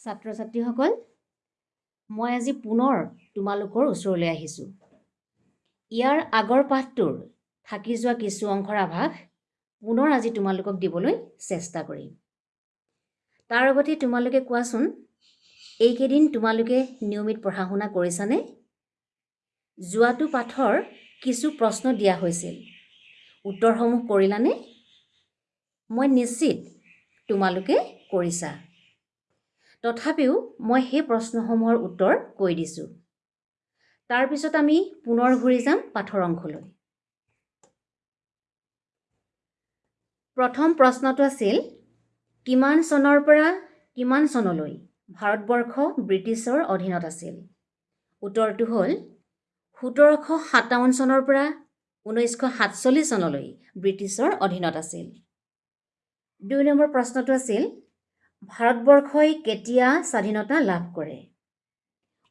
ছাত্ৰ ছাত্ৰীসকল মই আজি পুনৰ তোমালোকৰ ওচৰলৈ আহিছোঁ। ইয়াৰ আগৰ পাঠটোৰ থাকি যোৱা কিছু অংশৰ আভাস পুনৰ আজি তোমালোকক দিবলৈ চেষ্টা কৰিম। তাৰ আগতে তোমালোকে কোৱাচোন এইকেইদিন তোমালোকে নিয়মিত পঢ়া শুনা কৰিছানে? যোৱাটো পাঠৰ কিছু প্ৰশ্ন দিয়া হৈছিল। উত্তৰসমূহ কৰিলানে? মই নিশ্চিত তোমালোকে কৰিছা। তথাপিও মই সেই প্ৰশ্নসমূহৰ উত্তৰ কৈ দিছোঁ। তাৰপিছত আমি পুনৰ ঘূৰি যাম পাঠৰ অংশলৈ। প্ৰথম প্ৰশ্নটো আছিল কিমান চনৰ পৰা কিমান চনলৈ ভাৰতবৰ্ষ ব্ৰিটিছৰ অধীনত আছিল? উত্তৰটো হ'ল সোতৰশ সাতাৱন্ন চনৰ পৰা ঊনৈছশ সাতচল্লিছ চনলৈ ব্ৰিটিছৰ অধীনত আছিল। দুই নম্বৰ প্ৰশ্নটো আছিল ভাৰতবৰ্ষই কেতিয়া স্বাধীনতা লাভ কৰে?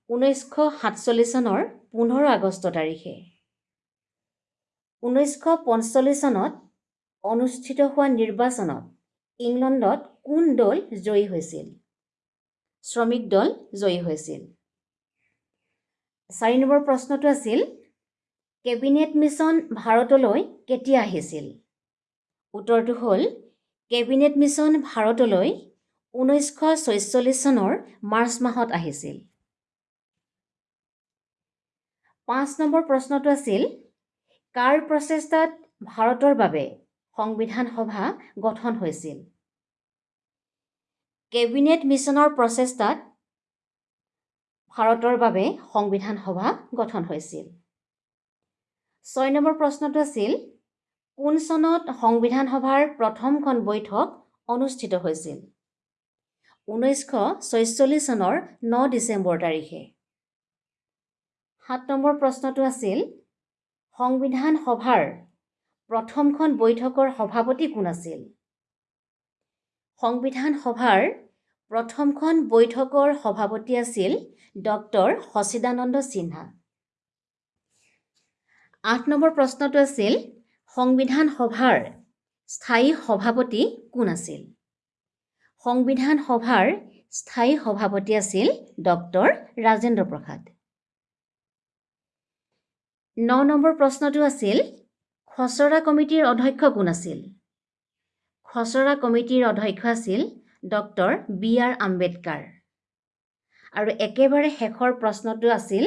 ঊনৈছশ সাতচল্লিছ চনৰ পোন্ধৰ আগষ্ট তাৰিখে। ঊনৈছশ পঞ্চল্লিছ চনত অনুষ্ঠিত হোৱা নিৰ্বাচনত ইংলণ্ডত কোন দল জয়ী হৈছিল? শ্ৰমিক দল জয়ী হৈছিল। চাৰি নম্বৰ প্ৰশ্নটো আছিল কেবিনেট মিছন ভাৰতলৈ কেতিয়া আহিছিল? উত্তৰটো হ'ল কেবিনেট মিছন ভাৰতলৈ ঊনৈছশ ছয়চল্লিছ চনৰ মাৰ্চ মাহত আহিছিল। পাঁচ নম্বৰ প্ৰশ্নটো আছিল কাৰ প্ৰচেষ্টাত ভাৰতৰ বাবে সংবিধান সভা গঠন হৈছিল? কেবিনেট মিছনৰ প্ৰচেষ্টাত ভাৰতৰ বাবে সংবিধান সভা গঠন হৈছিল। ছয় নম্বৰ প্ৰশ্নটো আছিল কোন চনত সংবিধান সভাৰ প্ৰথমখন বৈঠক অনুষ্ঠিত হৈছিল? ঊনৈছশ ছয়চল্লিছ চনৰ ন ডিচেম্বৰ তাৰিখে। সাত নম্বৰ প্ৰশ্নটো আছিল সংবিধান সভাৰ প্ৰথমখন বৈঠকৰ সভাপতি কোন আছিল? সংবিধান সভাৰ প্ৰথমখন বৈঠকৰ সভাপতি আছিল ডক্টৰ সচিদানন্দ সিনহা। আঠ নম্বৰ প্ৰশ্নটো আছিল সংবিধান সভাৰ স্থায়ী সভাপতি কোন আছিল? সংবিধান সভাৰ স্থায়ী সভাপতি আছিল ডক্টৰ ৰাজেন্দ্ৰ প্ৰসাদ। ন নম্বৰ প্ৰশ্নটো আছিল খচৰা কমিটিৰ অধ্যক্ষ কোন আছিল? খচৰা কমিটিৰ অধ্যক্ষ আছিল ডক্টৰ বি আৰ আম্বেদকাৰ। আৰু একেবাৰে শেষৰ প্ৰশ্নটো আছিল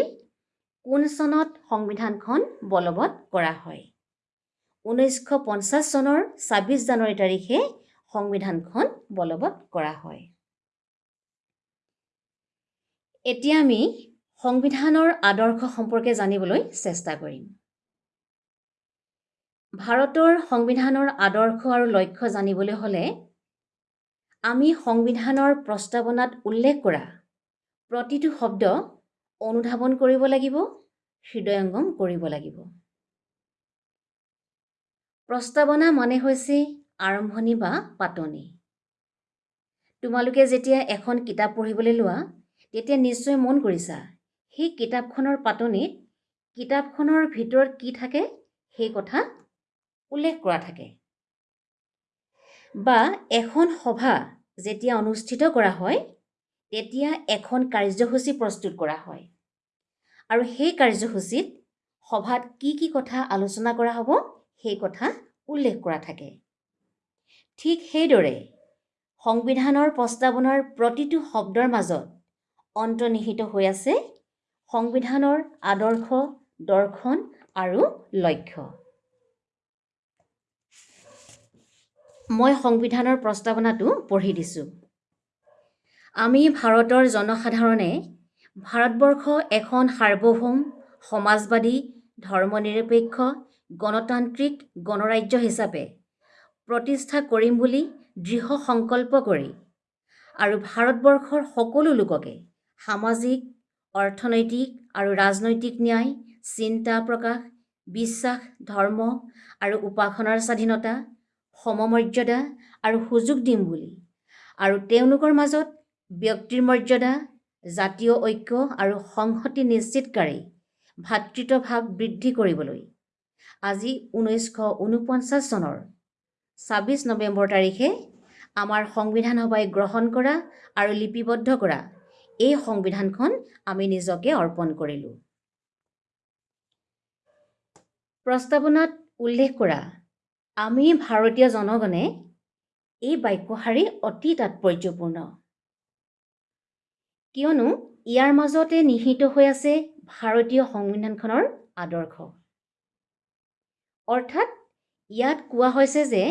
কোন চনত সংবিধানখন বলবৎ কৰা হয়? ঊনৈছশ পঞ্চাছ চনৰ ছাব্বিছ জানুৱাৰী তাৰিখে সংবিধানখন বলবৎ কৰা হয়। এতিয়া আমি সংবিধানৰ আদৰ্শ সম্পৰ্কে জানিবলৈ চেষ্টা কৰিম। ভাৰতৰ সংবিধানৰ আদৰ্শ আৰু লক্ষ্য জানিবলৈ হ'লে আমি সংবিধানৰ প্ৰস্তাৱনাত উল্লেখ কৰা প্ৰতিটো শব্দ অনুধাৱন কৰিব লাগিব হৃদয়ংগম কৰিব লাগিব। প্ৰস্তাৱনা মানে হৈছে আৰম্ভণি বা পাতনি। তোমালোকে যেতিয়া এখন কিতাপ পঢ়িবলৈ লোৱা তেতিয়া নিশ্চয় মন কৰিছা সেই কিতাপখনৰ পাতনিত কিতাপখনৰ ভিতৰত কি থাকে সেই কথা উল্লেখ কৰা থাকে। বা এখন সভা যেতিয়া অনুষ্ঠিত কৰা হয় তেতিয়া এখন কাৰ্যসূচী প্ৰস্তুত কৰা হয়। আৰু সেই কাৰ্যসূচীত সভাত কি কি কথা আলোচনা কৰা হ'ব সেই কথা উল্লেখ কৰা থাকে। ঠিক সেইদৰে সংবিধানৰ প্ৰস্তাৱনাৰ প্ৰতিটো শব্দৰ মাজত অন্তৰ্নিহিত হৈ আছে সংবিধানৰ আদৰ্শ দৰ্শন আৰু লক্ষ্য। মই সংবিধানৰ প্ৰস্তাৱনাটো পঢ়ি দিছোঁ। আমি ভাৰতৰ জনসাধাৰণে ভাৰতবৰ্ষ এখন সাৰ্বভৌম সমাজবাদী ধৰ্মনিৰপেক্ষ গণতান্ত্ৰিক গণৰাজ্য হিচাপে প্ৰতিষ্ঠা কৰিম বুলি দৃঢ় সংকল্প কৰি আৰু ভাৰতবৰ্ষৰ সকলো লোককে সামাজিক অৰ্থনৈতিক আৰু ৰাজনৈতিক ন্যায় চিন্তা প্ৰকাশ বিশ্বাস ধৰ্ম আৰু উপাসনাৰ স্বাধীনতা সমমৰ্যাদা আৰু সুযোগ দিম বুলি আৰু তেওঁলোকৰ মাজত ব্যক্তিৰ মৰ্যাদা জাতীয় ঐক্য আৰু সংহতি নিশ্চিতকাৰী ভাতৃত্বভাৱ বৃদ্ধি কৰিবলৈ আজি ঊনৈছশ ঊনপঞ্চাছ চনৰ ছাব্বিছ নৱেম্বৰ তাৰিখে আমাৰ সংবিধান সভাই গ্ৰহণ কৰা আৰু লিপিবদ্ধ কৰা। এই সংবিধানখন আমি নিজকে অৰ্পণ কৰিলোঁ। প্ৰস্তাৱনাত উল্লেখ কৰা আমি ভাৰতীয় জনগণে এই বাক্যশাৰী অতি তাৎপৰ্যপূৰ্ণ। কিয়নো ইয়াৰ মাজতে নিহিত হৈ আছে ভাৰতীয় সংবিধানখনৰ আদৰ্শ। অৰ্থাৎ ইয়াত কোৱা হৈছে যে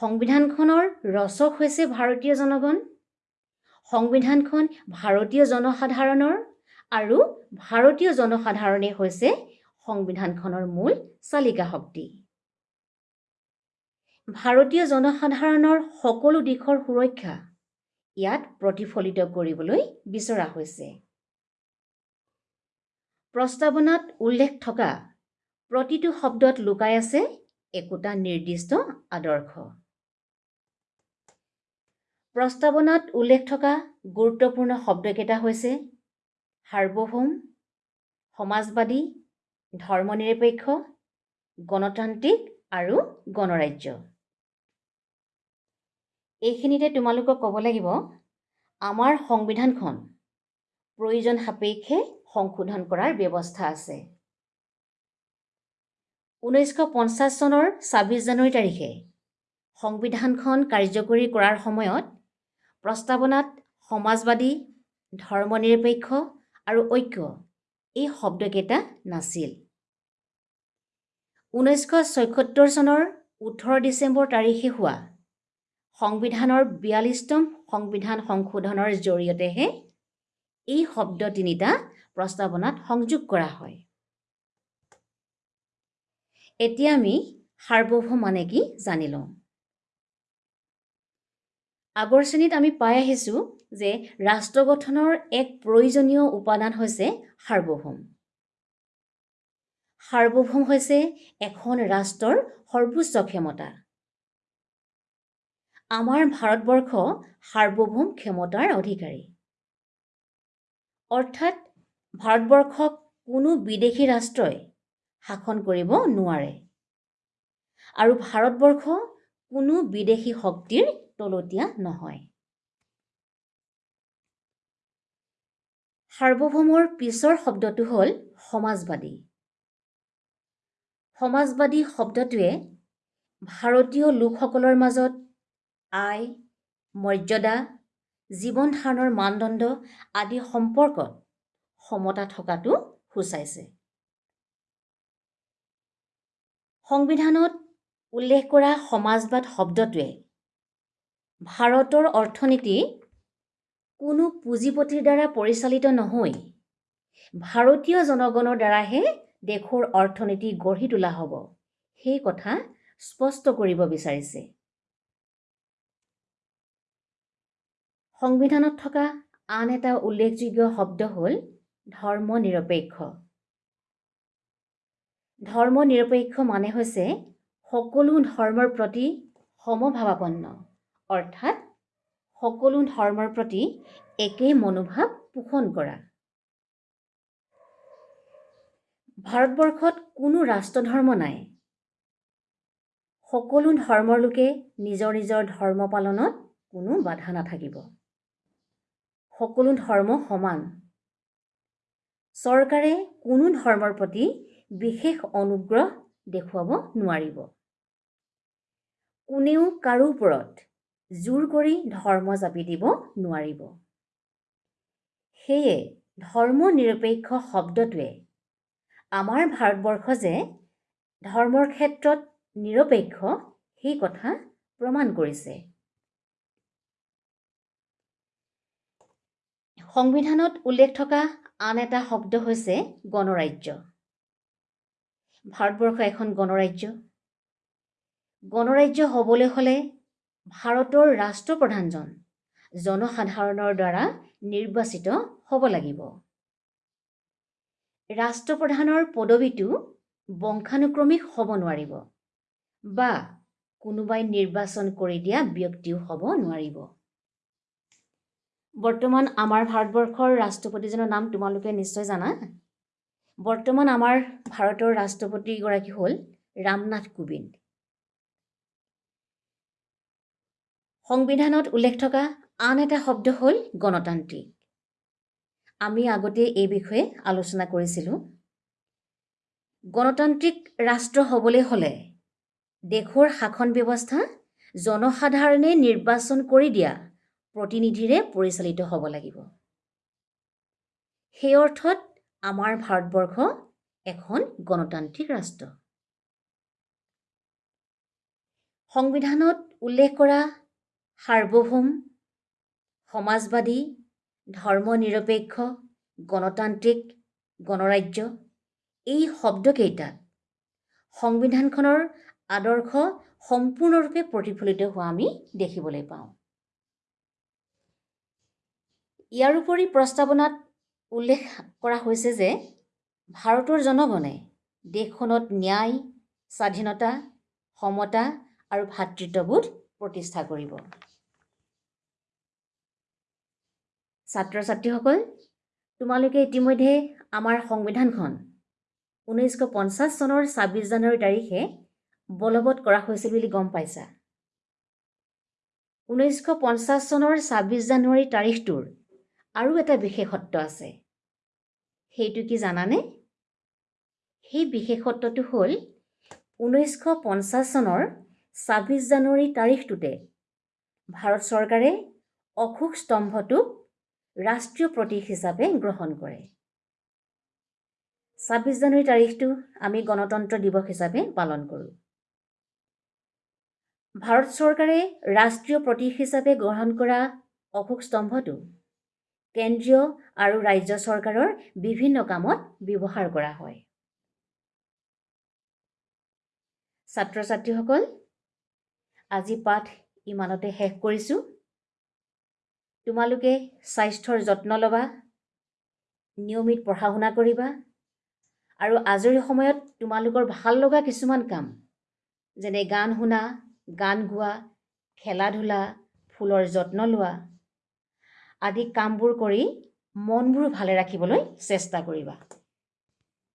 সংবিধানখনৰ ৰচক হৈছে ভাৰতীয় জনগণ সংবিধানখন ভাৰতীয় জনসাধাৰণৰ আৰু ভাৰতীয় জনসাধাৰণেই হৈছে সংবিধানখনৰ মূল চালিকা শক্তি। ভাৰতীয় জনসাধাৰণৰ সকলো দিশৰ সুৰক্ষা ইয়াত প্ৰতিফলিত কৰিবলৈ বিচৰা হৈছে। প্ৰস্তাৱনাত উল্লেখ থকা প্ৰতিটো শব্দত লুকাই আছে একোটা নিৰ্দিষ্ট আদৰ্শ। প্ৰস্তাৱনাত উল্লেখ থকা গুৰুত্বপূৰ্ণ শব্দকেইটা হৈছে সাৰ্বভৌম সমাজবাদী ধৰ্মনিৰপেক্ষ গণতান্ত্ৰিক আৰু গণৰাজ্য। এইখিনিতে তোমালোকক ক'ব লাগিব আমাৰ সংবিধানখন প্ৰয়োজন সাপেক্ষে সংশোধন কৰাৰ ব্যৱস্থা আছে। ঊনৈছশ পঞ্চাছ চনৰ ছাব্বিছ জানুৱাৰী তাৰিখে সংবিধানখন কাৰ্যকৰী কৰাৰ সময়ত প্ৰস্তাৱনাত সমাজবাদী ধৰ্মনিৰপেক্ষ আৰু ঐক্য। এই শব্দকেইটা নাছিল। ঊনৈছশ ছয়সত্তৰ চনৰ ওঠৰ ডিচেম্বৰ তাৰিখে হোৱা সংবিধানৰ বিয়াল্লিছতম সংবিধান সংশোধনৰ জৰিয়তেহে এই শব্দ তিনিটা প্ৰস্তাৱনাত সংযোগ কৰা হয়। এতিয়া আমি সাৰ্বভৌম মানে কি জানি লওঁ। আগৰ শ্ৰেণীত আমি পাই আহিছোঁ যে ৰাষ্ট্ৰ গঠনৰ এক প্ৰয়োজনীয় উপাদান হৈছে সাৰ্বভৌম। সাৰ্বভৌম হৈছে এখন ৰাষ্ট্ৰৰ সৰ্বোচ্চ ক্ষমতা। আমাৰ ভাৰতবৰ্ষ সাৰ্বভৌম ক্ষমতাৰ অধিকাৰী। অৰ্থাৎ ভাৰতবৰ্ষক কোনো বিদেশী ৰাষ্ট্ৰই শাসন কৰিব নোৱাৰে। আৰু ভাৰতবৰ্ষ কোনো বিদেশী শক্তিৰ তলতীয়া নহয়। সাৰ্বভৌমৰ পিছৰ শব্দটো হ'ল সমাজবাদী। সমাজবাদী শব্দটোৱে ভাৰতীয় লোকসকলৰ মাজত আয় মৰ্যাদা জীৱন ধাৰণৰ মানদণ্ড আদি সম্পৰ্কত সমতা থকাটো সূচাইছে। সংবিধানত উল্লেখ কৰা সমাজবাদ শব্দটোৱে ভাৰতৰ অৰ্থনীতি কোনো পুঁজিপতিৰ দ্বাৰা পৰিচালিত নহৈ ভাৰতীয় জনগণৰ দ্বাৰাহে দেশৰ অৰ্থনীতি গঢ়ি তোলা হ'ব সেই কথা স্পষ্ট কৰিব বিচাৰিছে। সংবিধানত থকা আন এটা উল্লেখযোগ্য শব্দ হ'ল ধৰ্ম নিৰপেক্ষ ধৰ্ম নিৰপেক্ষ মানে হৈছে সকলো ধৰ্মৰ প্ৰতি সমভাৱাপন্ন। অৰ্থাৎ সকলো ধৰ্মৰ প্ৰতি একেই মনোভাৱ পোষণ কৰা। ভাৰতবৰ্ষত কোনো ৰাষ্ট্ৰধৰ্ম নাই। সকলো ধৰ্মৰ লোকে নিজৰ নিজৰ ধৰ্ম পালনত কোনো বাধা নাথাকিব। সকলো ধৰ্ম সমান। চৰকাৰে কোনো ধৰ্মৰ প্ৰতি বিশেষ অনুগ্ৰহ দেখুৱাব নোৱাৰিব। কোনেও কাৰো ওপৰত জোৰ কৰি ধৰ্ম জাপি দিব নোৱাৰিব। সেয়ে ধৰ্ম নিৰপেক্ষ শব্দটোৱে আমাৰ ভাৰতবৰ্ষ যে ধৰ্মৰ ক্ষেত্ৰত নিৰপেক্ষ সেই কথা প্ৰমাণ কৰিছে। সংবিধানত উল্লেখ থকা আন এটা শব্দ হৈছে গণৰাজ্য। ভাৰতবৰ্ষ এখন গণৰাজ্য। গণৰাজ্য হ'বলৈ হ'লে ভাৰতৰ ৰাষ্ট্ৰপ্ৰধানজন জনসাধাৰণৰ দ্বাৰা নিৰ্বাচিত হ'ব লাগিব। ৰাষ্ট্ৰপ্ৰধানৰ পদবীটো বংশানুক্ৰমিক হ'ব নোৱাৰিব বা কোনোবাই নিৰ্বাচন কৰি দিয়া ব্যক্তিও হ'ব নোৱাৰিব। বৰ্তমান আমাৰ ভাৰতবৰ্ষৰ ৰাষ্ট্ৰপতিজনৰ নাম তোমালোকে নিশ্চয় জানা। বৰ্তমান আমাৰ ভাৰতৰ ৰাষ্ট্ৰপতিগৰাকী হ'ল ৰামনাথ কোবিন্দ। সংবিধানত উল্লেখ থকা আন এটা শব্দ হ'ল গণতান্ত্ৰিক। আমি আগতে এই বিষয়ে আলোচনা কৰিছিলোঁ। গণতান্ত্ৰিক ৰাষ্ট্ৰ হ'বলৈ হ'লে দেশৰ শাসন ব্যৱস্থা জনসাধাৰণে নিৰ্বাচন কৰি দিয়া প্ৰতিনিধিৰে পৰিচালিত হ'ব লাগিব। সেই অৰ্থত আমাৰ ভাৰতবৰ্ষ এখন গণতান্ত্ৰিক ৰাষ্ট্ৰ। সংবিধানত উল্লেখ কৰা সাৰ্বভৌম সমাজবাদী ধৰ্মনিৰপেক্ষ গণতান্ত্ৰিক গণৰাজ্য এই শব্দকেইটাত সংবিধানখনৰ আদৰ্শ সম্পূৰ্ণৰূপে প্ৰতিফলিত হোৱা আমি দেখিবলৈ পাওঁ। ইয়াৰোপৰি প্ৰস্তাৱনাত উল্লেখ কৰা হৈছে যে ভাৰতৰ জনগণে দেশখনত ন্যায় স্বাধীনতা সমতা আৰু ভাতৃত্ববোধ প্ৰতিষ্ঠা কৰিব। ছাত্ৰ ছাত্ৰীসকল তোমালোকে ইতিমধ্যে আমাৰ সংবিধানখন ঊনৈছশ পঞ্চাছ চনৰ ছাব্বিছ জানুৱাৰী তাৰিখে বলবৎ কৰা হৈছিল বুলি গম পাইছা। ঊনৈছশ পঞ্চাছ চনৰ ছাব্বিছ জানুৱাৰী তাৰিখটোৰ আৰু এটা বিশেষত্ব আছে। সেইটো কি জানানে? সেই বিশেষত্বটো হ'ল ঊনৈছশ পঞ্চাছ চনৰ ছাব্বিছ জানুৱাৰী তাৰিখটোতে ভাৰত চৰকাৰে অশোক স্তম্ভটোক ৰাষ্ট্ৰীয় প্ৰতীক হিচাপে গ্ৰহণ কৰে। ছাব্বিছ জানুৱাৰী তাৰিখটো আমি গণতন্ত্ৰ দিৱস হিচাপে পালন কৰোঁ। ভাৰত চৰকাৰে ৰাষ্ট্ৰীয় প্ৰতীক হিচাপে গ্ৰহণ কৰা অশোক স্তম্ভটো কেন্দ্ৰীয় আৰু ৰাজ্য চৰকাৰৰ বিভিন্ন কামত ব্যৱহাৰ কৰা হয়। ছাত্ৰ ছাত্ৰীসকল আজি পাঠ ইমানতে শেষ কৰিছোঁ। তোমালোকে স্বাস্থ্যৰ যত্ন ল'বা নিয়মিত পঢ়া শুনা কৰিবা আৰু আজৰি সময়ত তোমালোকৰ ভাল লগা কিছুমান কাম যেনে গান শুনা গান গোৱা খেলা ধূলা ফুলৰ যত্ন লোৱা আদি কামবোৰ কৰি মনবোৰ ভালে ৰাখিবলৈ চেষ্টা কৰিবা।